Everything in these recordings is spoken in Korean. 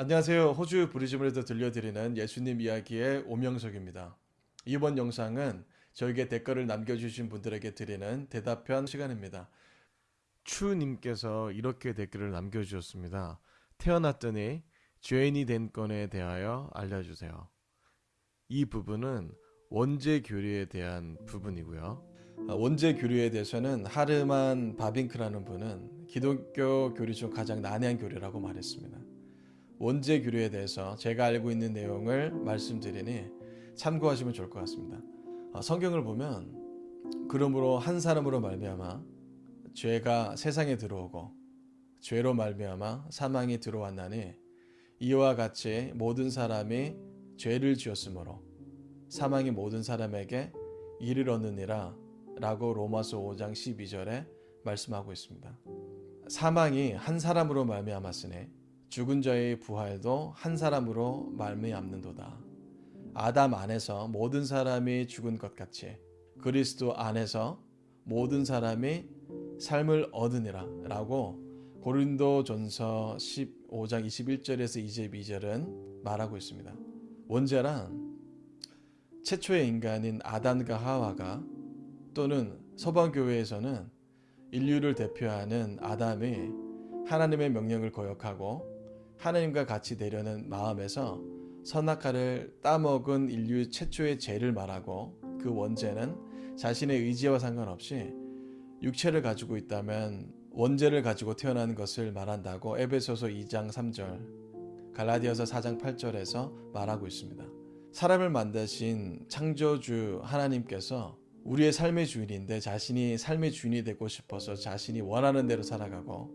안녕하세요. 호주 브리즈번에서 들려드리는 예수님 이야기의 오명석입니다. 이번 영상은 저에게 댓글을 남겨주신 분들에게 드리는 대답편 시간입니다. 추님께서 이렇게 댓글을 남겨주셨습니다. 태어났더니 죄인이 된 건에 대하여 알려주세요. 이 부분은 원죄 교리에 대한 부분이고요. 아, 원죄 교리에 대해서는 하르만 바빙크라는 분은 기독교 교리 중 가장 난해한 교리라고 말했습니다. 원죄 교리에 대해서 제가 알고 있는 내용을 말씀드리니 참고하시면 좋을 것 같습니다. 아, 성경을 보면 그러므로 한 사람으로 말미암아 죄가 세상에 들어오고 죄로 말미암아 사망이 들어왔나니 이와 같이 모든 사람이 죄를 지었으므로 사망이 모든 사람에게 이르렀느니라 라고 로마서 5장 12절에 말씀하고 있습니다. 사망이 한 사람으로 말미암았으니 죽은 자의 부활도 한 사람으로 말미암는도다. 아담 안에서 모든 사람이 죽은 것 같이 그리스도 안에서 모든 사람이 삶을 얻으니라 라고 고린도 전서 15장 21절에서 22절은 말하고 있습니다. 원죄란 최초의 인간인 아담과 하와가 또는 서방교회에서는 인류를 대표하는 아담이 하나님의 명령을 거역하고 하나님과 같이 되려는 마음에서 선악과를 따먹은 인류 최초의 죄를 말하고 그 원죄는 자신의 의지와 상관없이 육체를 가지고 있다면 원죄를 가지고 태어난 것을 말한다고 에베소서 2장 3절 갈라디아서 4장 8절에서 말하고 있습니다. 사람을 만드신 창조주 하나님께서 우리의 삶의 주인인데 자신이 삶의 주인이 되고 싶어서 자신이 원하는 대로 살아가고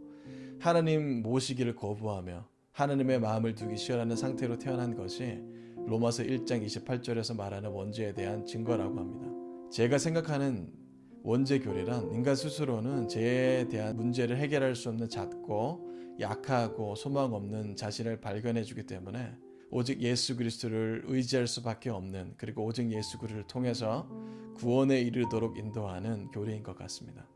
하나님 모시기를 거부하며 하나님의 마음을 두기 싫어하는 상태로 태어난 것이 로마서 1장 28절에서 말하는 원죄에 대한 증거라고 합니다. 제가 생각하는 원죄 교리란 인간 스스로는 죄에 대한 문제를 해결할 수 없는 작고 약하고 소망 없는 자신을 발견해 주기 때문에 오직 예수 그리스도를 의지할 수밖에 없는 그리고 오직 예수 그리스도를 통해서 구원에 이르도록 인도하는 교리인 것 같습니다.